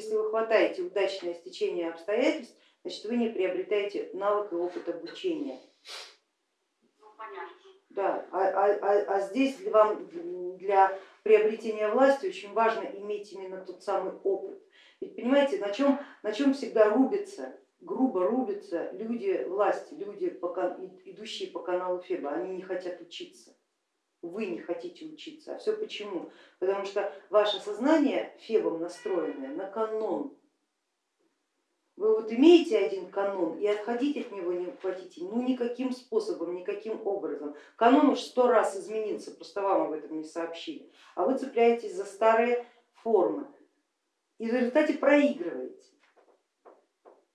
если вы хватаете удачное стечение обстоятельств, значит вы не приобретаете навык и опыт обучения. Ну. Да, а, а, а, а здесь для, вам, для приобретения власти очень важно иметь именно тот самый опыт. Ведь понимаете, на чем, на чем всегда рубятся, грубо рубятся люди власти, люди, идущие по каналу Феба, они не хотят учиться. Вы не хотите учиться. А все почему? Потому что ваше сознание Фебом настроенное на канон, вы вот имеете один канон и отходить от него не хотите, ну никаким способом, никаким образом. Канон уж сто раз изменился, просто вам об этом не сообщили, а вы цепляетесь за старые формы и в результате проигрываете.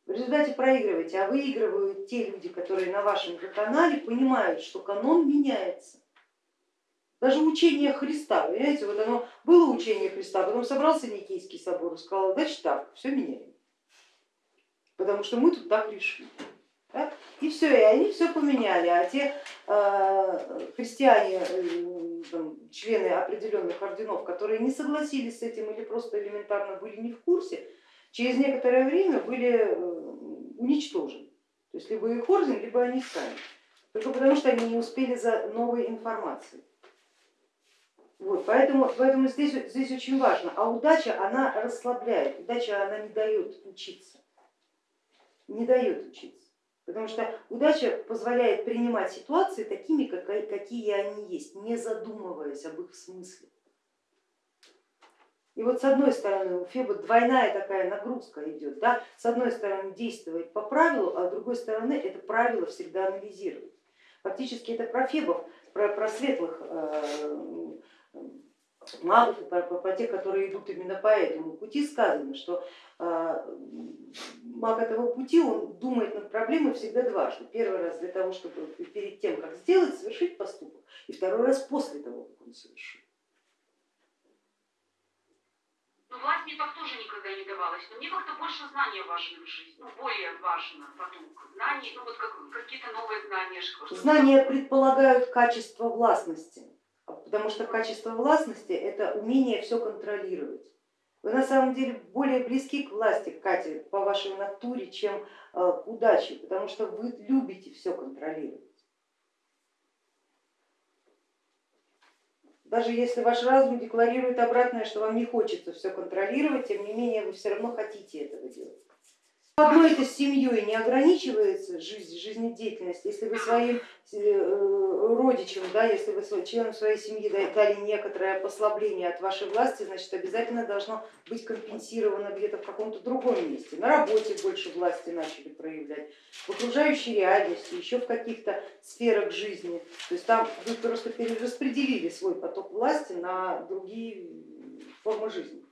В результате проигрываете, а выигрывают те люди, которые на вашем же канале понимают, что канон меняется. Даже учение Христа, понимаете, вот оно было учение Христа, потом собрался Никейский собор и сказал, значит так, все меняем потому что мы тут так решили. Да? И все, и они все поменяли, а те э, христиане, э, там, члены определенных орденов, которые не согласились с этим или просто элементарно были не в курсе, через некоторое время были э, уничтожены. То есть либо их орден, либо они сами, только потому что они не успели за новой информацией. Вот, поэтому поэтому здесь, здесь очень важно, а удача она расслабляет, удача она не дает учиться не дает учиться. Потому что удача позволяет принимать ситуации такими, какие они есть, не задумываясь об их смысле. И вот с одной стороны у Феба двойная такая нагрузка идет, да? с одной стороны действовать по правилу, а с другой стороны это правило всегда анализировать. Фактически это про Фебов, про, про светлых э, магов, и про, про тех, которые идут именно по этому пути, сказано, что а, маг этого пути, он думает над проблемой всегда дважды. Первый раз для того, чтобы перед тем, как сделать, совершить поступок, и второй раз после того, как он совершил. Ну, власть мне так тоже никогда не давалась, но мне как-то больше знания важны в жизни, ну, более важно поток знаний, ну вот как, какие-то новые знания. Знания предполагают качество властности, потому что качество властности это умение все контролировать. Вы на самом деле более близки к власти, Катя, по вашей натуре, чем э, к удаче, потому что вы любите все контролировать. Даже если ваш разум декларирует обратное, что вам не хочется все контролировать, тем не менее вы все равно хотите этого делать. Одной этой семьей не ограничивается жизнь, жизнедеятельность, если вы своим э, родичам, да, если вы членам своей семьи дали некоторое послабление от вашей власти, значит обязательно должно быть компенсировано где-то в каком-то другом месте. На работе больше власти начали проявлять, в окружающей реальности, еще в каких-то сферах жизни. То есть там вы просто перераспределили свой поток власти на другие формы жизни.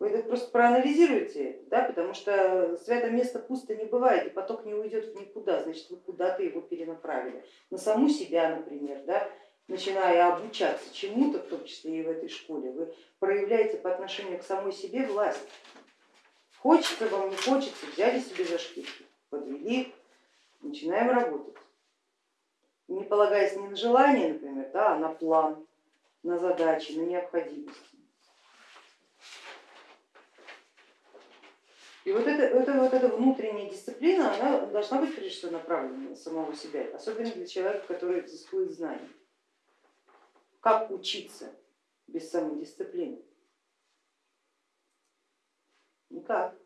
Вы это просто проанализируете, да, потому что святое место пусто не бывает, и поток не уйдет в никуда, значит вы куда-то его перенаправили. На саму себя, например, да, начиная обучаться чему-то, в том числе и в этой школе, вы проявляете по отношению к самой себе власть. Хочется вам, не хочется, взяли себе за шкирки, подвели, начинаем работать. Не полагаясь ни на желание, например, да, а на план, на задачи, на необходимость. И вот, это, это, вот эта внутренняя дисциплина, она должна быть прежде всего направлена на самого себя, особенно для человека, который изыскует знаний. Как учиться без самодисциплины? Никак.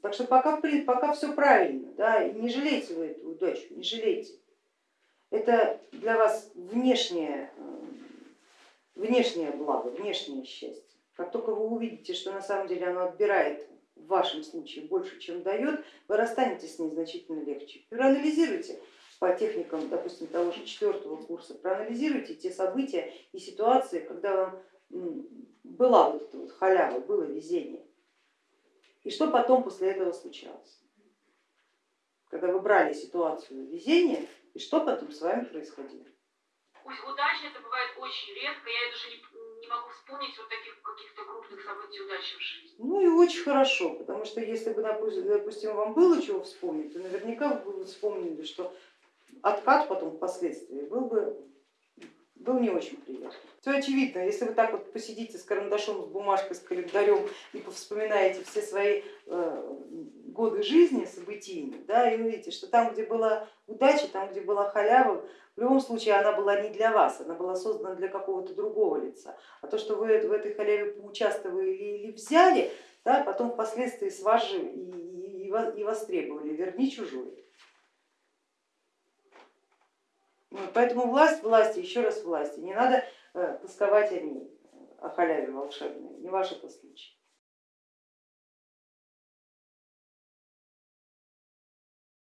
Так что пока, пока все правильно, да, не жалейте вы эту удачу, не жалейте. Это для вас внешнее, э, внешнее благо, внешнее счастье. Как только вы увидите, что на самом деле оно отбирает в вашем случае больше, чем дает, вы расстанетесь с ней значительно легче. Проанализируйте по техникам, допустим, того же четвертого курса, проанализируйте те события и ситуации, когда вам была вот эта вот халява, было везение. И что потом после этого случалось? Когда вы брали ситуацию везения, и что потом с вами происходило? Удачно это бывает очень редко, я даже не, не могу вспомнить вот таких каких-то крупных событий удачи в жизни. Ну и очень хорошо, потому что если бы, допустим, вам было чего вспомнить, то наверняка вы бы вспомнили, что откат потом впоследствии был бы был не очень приятный. Все очевидно, если вы так вот посидите с карандашом, с бумажкой, с календарем и повспоминаете все свои э, годы жизни событийные, да, и увидите, что там, где была удача, там, где была халява, в любом случае она была не для вас, она была создана для какого-то другого лица. А то, что вы в этой халяве поучаствовали или взяли, да, потом впоследствии с же и, и, и востребовали, верни чужой. Поэтому власть власти, еще раз власти, не надо э, тосковать о ней, о халяве волшебной, не ваш это случай.